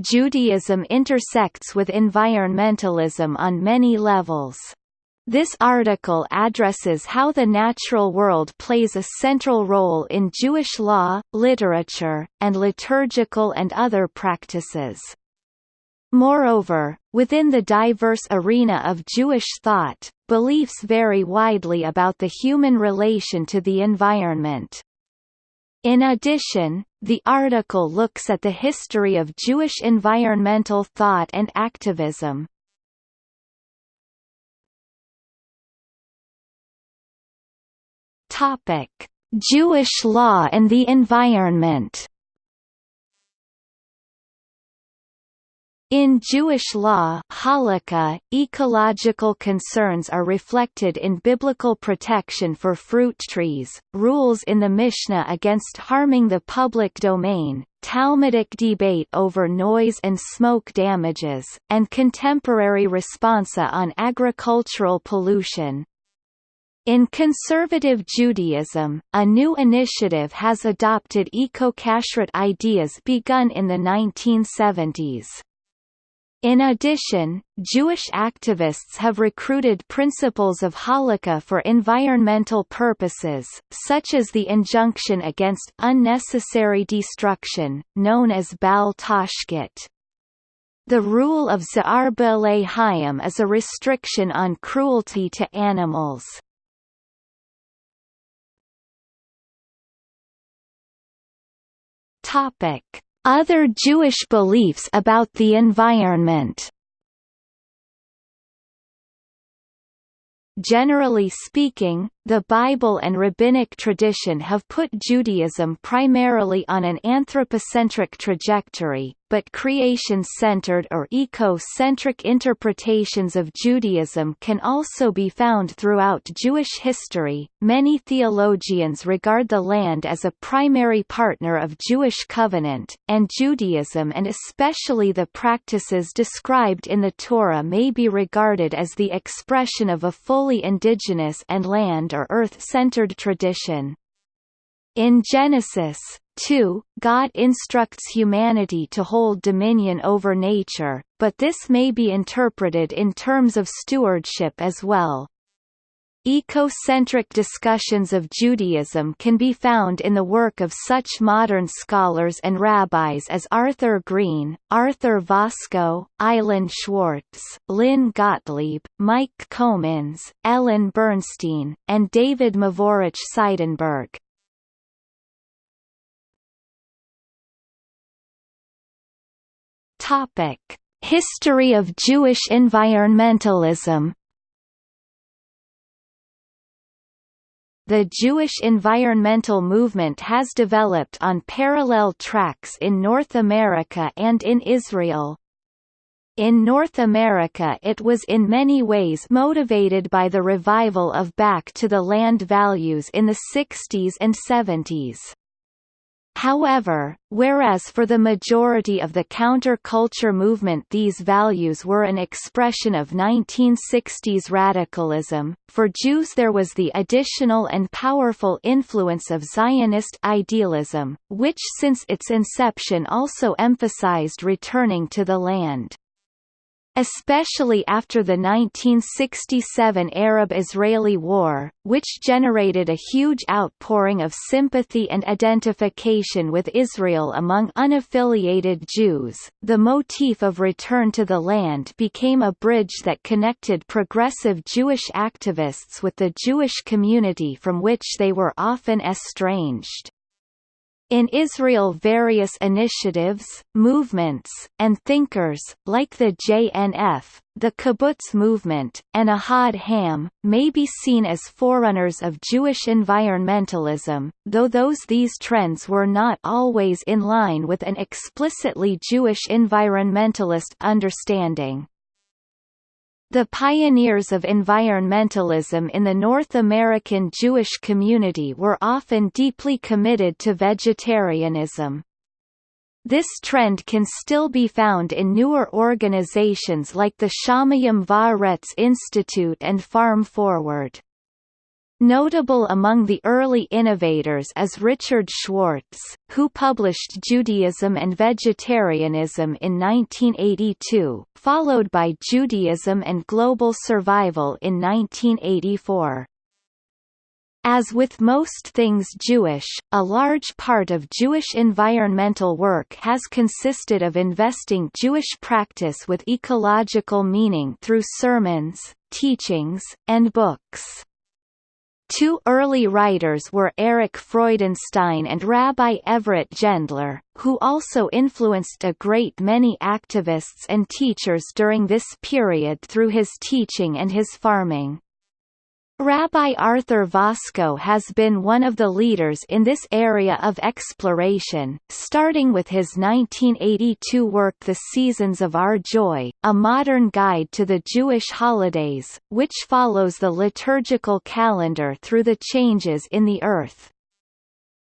Judaism intersects with environmentalism on many levels. This article addresses how the natural world plays a central role in Jewish law, literature, and liturgical and other practices. Moreover, within the diverse arena of Jewish thought, beliefs vary widely about the human relation to the environment. In addition, the article looks at the history of Jewish environmental thought and activism. Topic: Jewish law and the environment. In Jewish law halakha, ecological concerns are reflected in biblical protection for fruit trees, rules in the Mishnah against harming the public domain, Talmudic debate over noise and smoke damages, and contemporary responsa on agricultural pollution. In conservative Judaism, a new initiative has adopted eco-kashrut ideas begun in the 1970s. In addition, Jewish activists have recruited principles of halakha for environmental purposes, such as the injunction against unnecessary destruction, known as Bal Tashkit. The rule of Za'ar B'alei Hayim is a restriction on cruelty to animals. Other Jewish beliefs about the environment. Generally speaking, the Bible and rabbinic tradition have put Judaism primarily on an anthropocentric trajectory, but creation-centered or eco-centric interpretations of Judaism can also be found throughout Jewish history. Many theologians regard the land as a primary partner of Jewish covenant, and Judaism and especially the practices described in the Torah may be regarded as the expression of a fully indigenous and land or earth-centered tradition. In Genesis, 2, God instructs humanity to hold dominion over nature, but this may be interpreted in terms of stewardship as well. Ecocentric discussions of Judaism can be found in the work of such modern scholars and rabbis as Arthur Green, Arthur Waskow, Eilon Schwartz, Lynn Gottlieb, Mike Comins, Ellen Bernstein, and David Mevorach Seidenberg. History of Jewish environmentalism. The Jewish environmental movement has developed on parallel tracks in North America and in Israel. In North America it was in many ways motivated by the revival of back to the land values in the 60s and 70s. However, whereas for the majority of the counter-culture movement these values were an expression of 1960s radicalism, for Jews there was the additional and powerful influence of Zionist idealism, which since its inception also emphasized returning to the land especially after the 1967 Arab-Israeli War, which generated a huge outpouring of sympathy and identification with Israel among unaffiliated Jews. The motif of return to the land became a bridge that connected progressive Jewish activists with the Jewish community from which they were often estranged. In Israel various initiatives, movements, and thinkers, like the JNF, the kibbutz movement, and Ahad Ha'am, may be seen as forerunners of Jewish environmentalism, though those these trends were not always in line with an explicitly Jewish environmentalist understanding. The pioneers of environmentalism in the North American Jewish community were often deeply committed to vegetarianism. This trend can still be found in newer organizations like the Shamayim Va'aretz Institute and Farm Forward. Notable among the early innovators is Richard Schwartz, who published Judaism and Vegetarianism in 1982, followed by Judaism and Global Survival in 1984. As with most things Jewish, a large part of Jewish environmental work has consisted of investing Jewish practice with ecological meaning through sermons, teachings, and books. Two early writers were Erich Freudenstein and Rabbi Everett Gendler, who also influenced a great many activists and teachers during this period through his teaching and his farming. Rabbi Arthur Waskow has been one of the leaders in this area of exploration, starting with his 1982 work The Seasons of Our Joy, a modern guide to the Jewish holidays, which follows the liturgical calendar through the changes in the earth.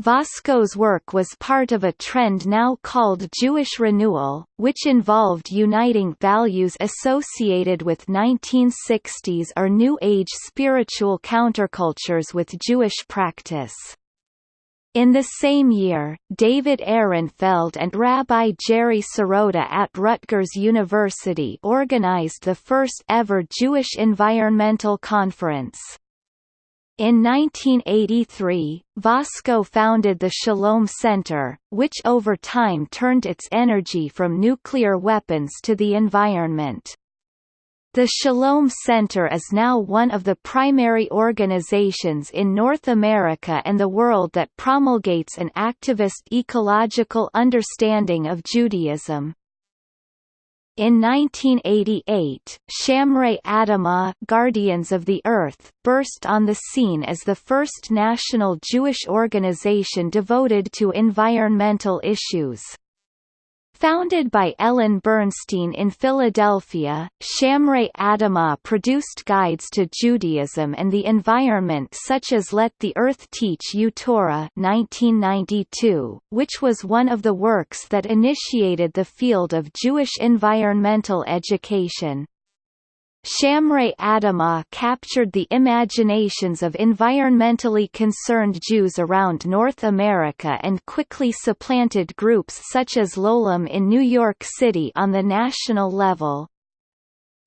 Waskow's work was part of a trend now called Jewish renewal, which involved uniting values associated with 1960s or New Age spiritual countercultures with Jewish practice. In the same year, David Ehrenfeld and Rabbi Jerry Serotta at Rutgers University organized the first ever Jewish Environmental Conference. In 1983, Waskow founded the Shalom Center, which over time turned its energy from nuclear weapons to the environment. The Shalom Center is now one of the primary organizations in North America and the world that promulgates an activist ecological understanding of Judaism. In 1988, Shomrei Adamah Guardians of the Earth burst on the scene as the first national Jewish organization devoted to environmental issues. Founded by Ellen Bernstein in Philadelphia, Shomrei Adamah produced guides to Judaism and the environment such as Let the Earth Teach You Torah 1992, which was one of the works that initiated the field of Jewish environmental education. Shomrei Adamah captured the imaginations of environmentally concerned Jews around North America and quickly supplanted groups such as L'Olam in New York City on the national level.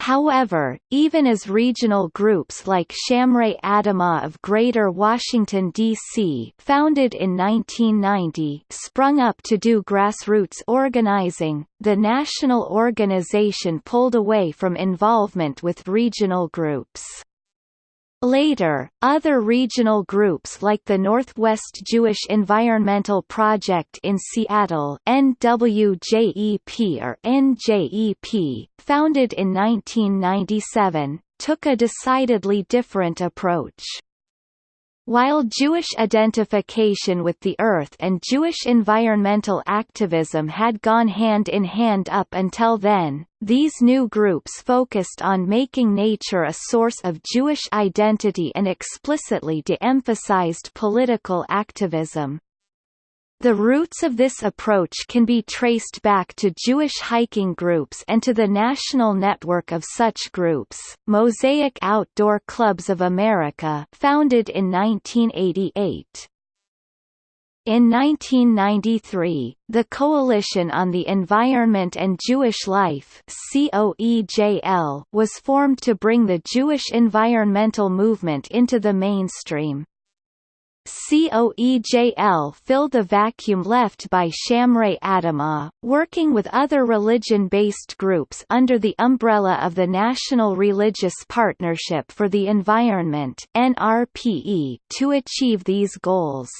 However, even as regional groups like Shomrei Adamah of Greater Washington, D.C. founded in 1990 sprung up to do grassroots organizing, the national organization pulled away from involvement with regional groups. Later, other regional groups like the Northwest Jewish Environmental Project in Seattle NWJEP or NJEP, founded in 1997, took a decidedly different approach. While Jewish identification with the earth and Jewish environmental activism had gone hand in hand up until then, these new groups focused on making nature a source of Jewish identity and explicitly de-emphasized political activism. The roots of this approach can be traced back to Jewish hiking groups and to the national network of such groups, Mosaic Outdoor Clubs of America founded in 1988. In 1993, the Coalition on the Environment and Jewish Life was formed to bring the Jewish environmental movement into the mainstream. COEJL fill the vacuum left by Shomrei Adamah, working with other religion-based groups under the umbrella of the National Religious Partnership for the Environment NRPE to achieve these goals.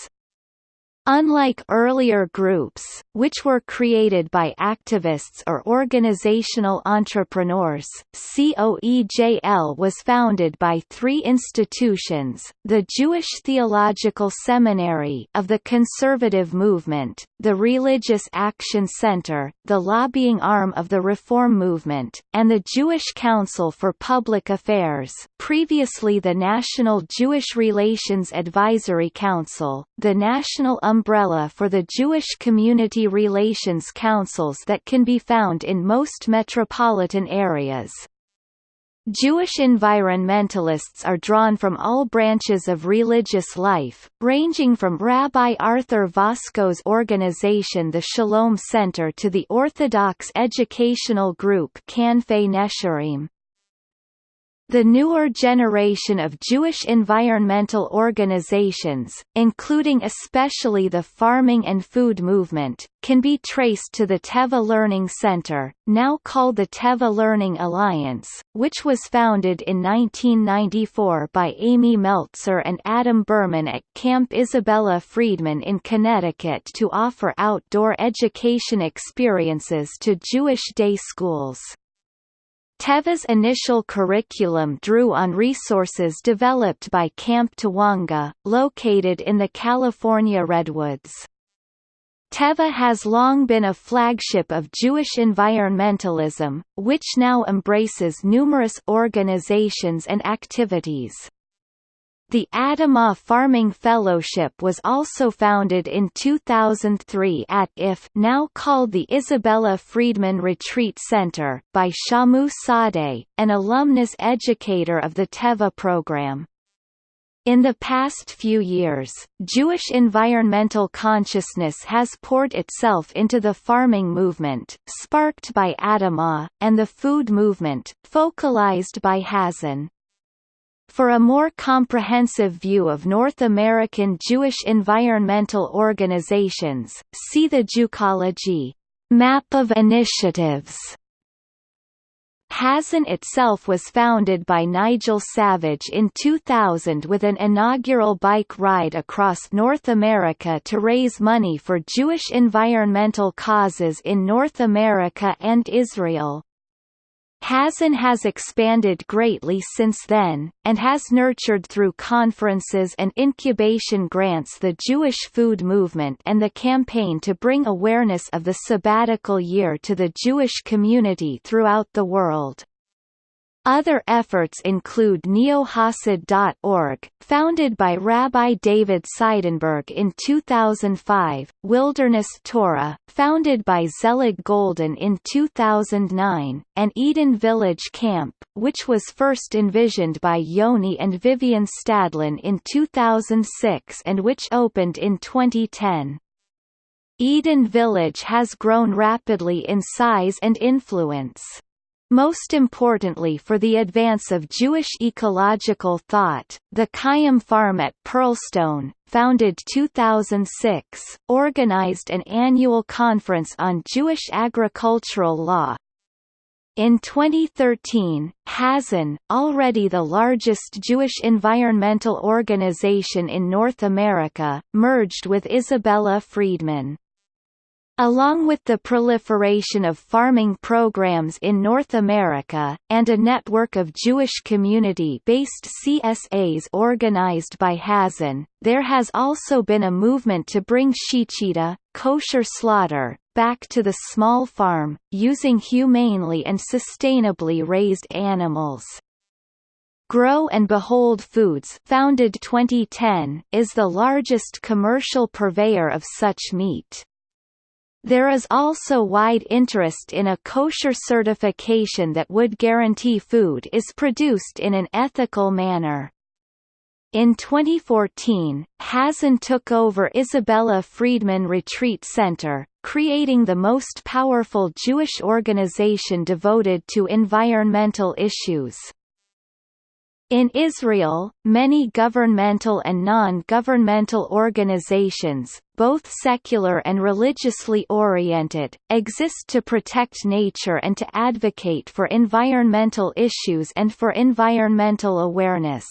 Unlike earlier groups, which were created by activists or organizational entrepreneurs, COEJL was founded by three institutions, the Jewish Theological Seminary of the Conservative Movement, the Religious Action Center, the lobbying arm of the Reform Movement, and the Jewish Council for Public Affairs previously the National Jewish Relations Advisory Council, the National umbrella for the Jewish Community Relations Councils that can be found in most metropolitan areas. Jewish environmentalists are drawn from all branches of religious life, ranging from Rabbi Arthur Waskow's organization the Shalom Center to the Orthodox educational group Kanfei Nesharim. The newer generation of Jewish environmental organizations, including especially the farming and food movement, can be traced to the Teva Learning Center, now called the Teva Learning Alliance, which was founded in 1994 by Amy Meltzer and Adam Berman at Camp Isabella Freedman in Connecticut to offer outdoor education experiences to Jewish day schools. Teva's initial curriculum drew on resources developed by Camp Tawonga, located in the California Redwoods. Teva has long been a flagship of Jewish environmentalism, which now embraces numerous organizations and activities. The Adamah Farming Fellowship was also founded in 2003 at IF now called the Isabella Freedman Retreat Center by Shamu Sadeh, an alumnus educator of the TEVA program. In the past few years, Jewish environmental consciousness has poured itself into the farming movement, sparked by Adamah, and the food movement, focalized by Hazon. For a more comprehensive view of North American Jewish environmental organizations, see the Jewcology map of initiatives. Hazon itself was founded by Nigel Savage in 2000 with an inaugural bike ride across North America to raise money for Jewish environmental causes in North America and Israel. Hazon has expanded greatly since then, and has nurtured through conferences and incubation grants the Jewish food movement and the campaign to bring awareness of the sabbatical year to the Jewish community throughout the world. Other efforts include neohasid.org, founded by Rabbi David Seidenberg in 2005, Wilderness Torah, founded by Zelig Golden in 2009, and Eden Village Camp, which was first envisioned by Yoni and Vivian Stadlin in 2006 and which opened in 2010. Eden Village has grown rapidly in size and influence. Most importantly for the advance of Jewish ecological thought, the Kayam Farm at Pearlstone, founded 2006, organized an annual conference on Jewish agricultural law. In 2013, Hazon, already the largest Jewish environmental organization in North America, merged with Isabella Freedman. Along with the proliferation of farming programs in North America, and a network of Jewish community-based CSAs organized by Hazon, there has also been a movement to bring shechita, kosher slaughter, back to the small farm, using humanely and sustainably raised animals. Grow and Behold Foods founded 2010 is the largest commercial purveyor of such meat. There is also wide interest in a kosher certification that would guarantee food is produced in an ethical manner. In 2014, Hazon took over Isabella Freedman Retreat Center, creating the most powerful Jewish organization devoted to environmental issues. In Israel, many governmental and non-governmental organizations, both secular and religiously oriented, exist to protect nature and to advocate for environmental issues and for environmental awareness.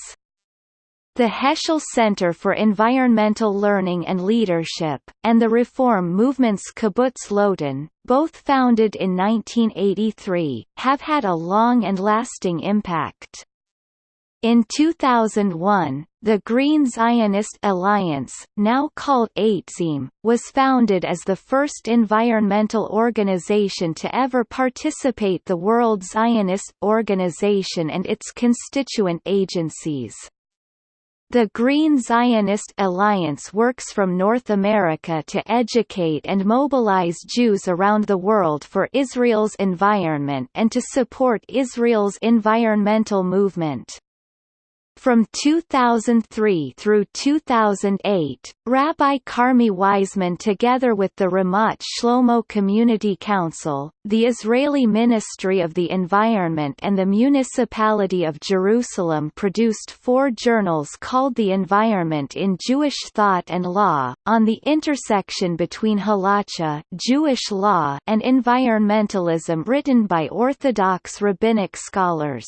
The Heschel Center for Environmental Learning and Leadership, and the reform movement's Kibbutz Lotan, both founded in 1983, have had a long and lasting impact. In 2001, the Green Zionist Alliance, now called AITZIM, was founded as the first environmental organization to ever participate the World Zionist Organization and its constituent agencies. The Green Zionist Alliance works from North America to educate and mobilize Jews around the world for Israel's environment and to support Israel's environmental movement. From 2003 through 2008, Rabbi Carmi Weizmann together with the Ramat Shlomo Community Council, the Israeli Ministry of the Environment and the Municipality of Jerusalem produced four journals called The Environment in Jewish Thought and Law, on the intersection between halacha Jewish law and environmentalism written by Orthodox rabbinic scholars.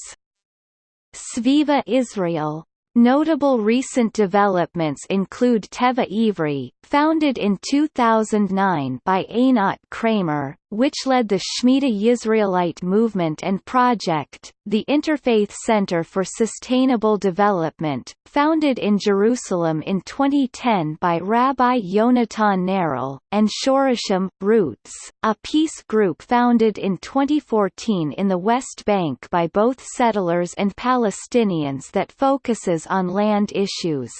Sviva Israel. Notable recent developments include Teva Ivri, founded in 2009 by Einat Kramer, which led the Shemitah Yisraelite movement and project, the Interfaith Center for Sustainable Development, founded in Jerusalem in 2010 by Rabbi Yonatan Neril, and Shorashim, Roots, a peace group founded in 2014 in the West Bank by both settlers and Palestinians that focuses on land issues.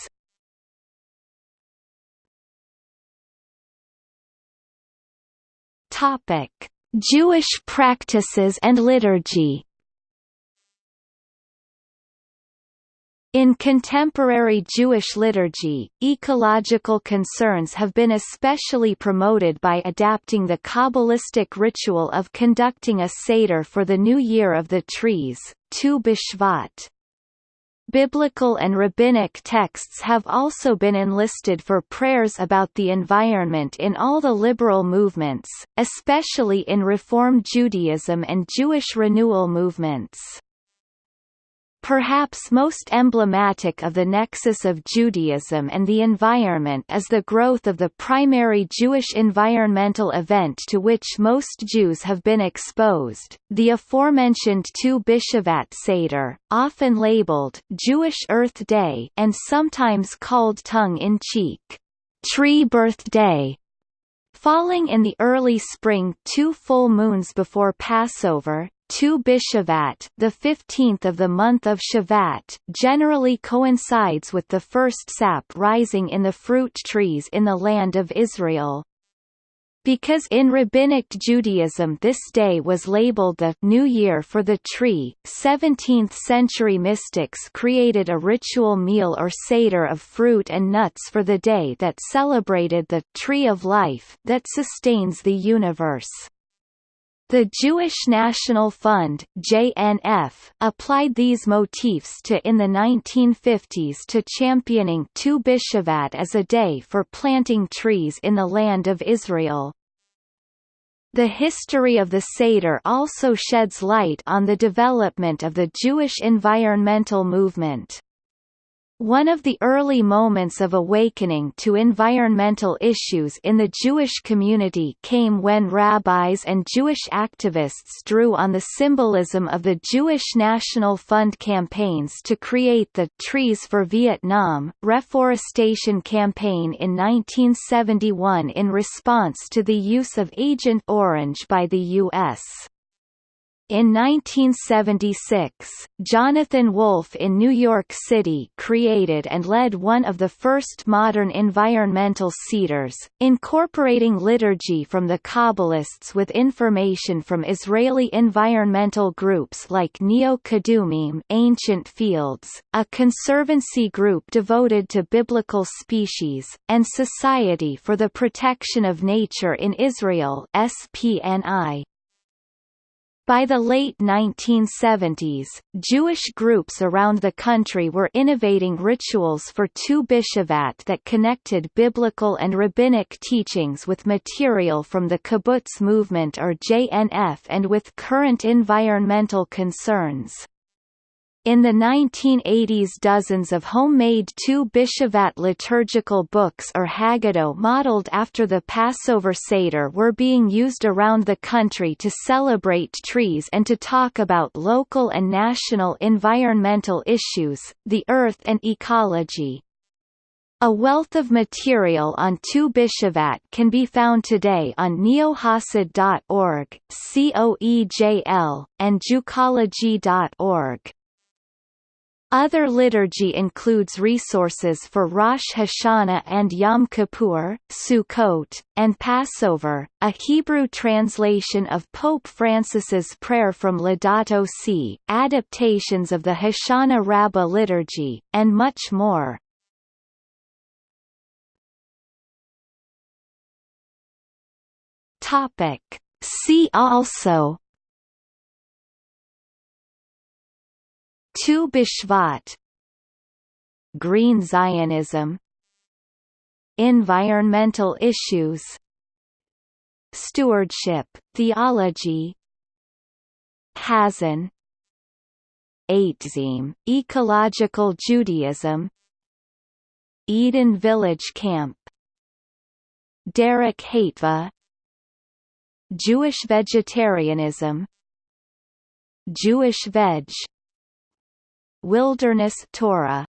Topic: Jewish practices and liturgy. In contemporary Jewish liturgy, ecological concerns have been especially promoted by adapting the Kabbalistic ritual of conducting a Seder for the New Year of the Trees, Tu B'Shvat. Biblical and rabbinic texts have also been enlisted for prayers about the environment in all the liberal movements, especially in Reform Judaism and Jewish renewal movements. Perhaps most emblematic of the nexus of Judaism and the environment is the growth of the primary Jewish environmental event to which most Jews have been exposed, the aforementioned Tu B'Shvat Seder, often labeled Jewish Earth Day and sometimes called tongue-in-cheek, Tree Birthday. Falling in the early spring two full moons before Passover, Tu B'Shvat, the 15th of the month of Shavat, generally coincides with the first sap rising in the fruit trees in the land of Israel. Because in Rabbinic Judaism this day was labeled the New Year for the tree, 17th-century mystics created a ritual meal or seder of fruit and nuts for the day that celebrated the Tree of Life that sustains the universe. The Jewish National Fund JNF, applied these motifs to in the 1950s to championing Tu B'Shvat as a day for planting trees in the land of Israel. The history of the Seder also sheds light on the development of the Jewish environmental movement. One of the early moments of awakening to environmental issues in the Jewish community came when rabbis and Jewish activists drew on the symbolism of the Jewish National Fund campaigns to create the Trees for Vietnam reforestation campaign in 1971 in response to the use of Agent Orange by the U.S. In 1976, Jonathan Wolf in New York City created and led one of the first modern environmental seders, incorporating liturgy from the Kabbalists with information from Israeli environmental groups like Neot Kedumim Ancient Fields, a conservancy group devoted to biblical species, and Society for the Protection of Nature in Israel SPNI. By the late 1970s, Jewish groups around the country were innovating rituals for Tu B'Shvat that connected biblical and rabbinic teachings with material from the kibbutz movement or JNF and with current environmental concerns. In the 1980s dozens of homemade Tu B'Shvat liturgical books or Haggadah modeled after the Passover Seder were being used around the country to celebrate trees and to talk about local and national environmental issues, the earth and ecology. A wealth of material on Tu B'Shvat can be found today on neohasid.org, COEJL, and Jewcology.org. Other liturgy includes resources for Rosh Hashanah and Yom Kippur, Sukkot, and Passover, a Hebrew translation of Pope Francis's prayer from Laudato Si, adaptations of the Hoshana Rabbah liturgy, and much more. Topic. See also Tu B'Shvat Green Zionism. Environmental issues. Stewardship, theology. Hazon. Eitzim, ecological Judaism. Eden Village Camp. Derech HaTeva. Jewish vegetarianism. Jewish veg Wilderness Torah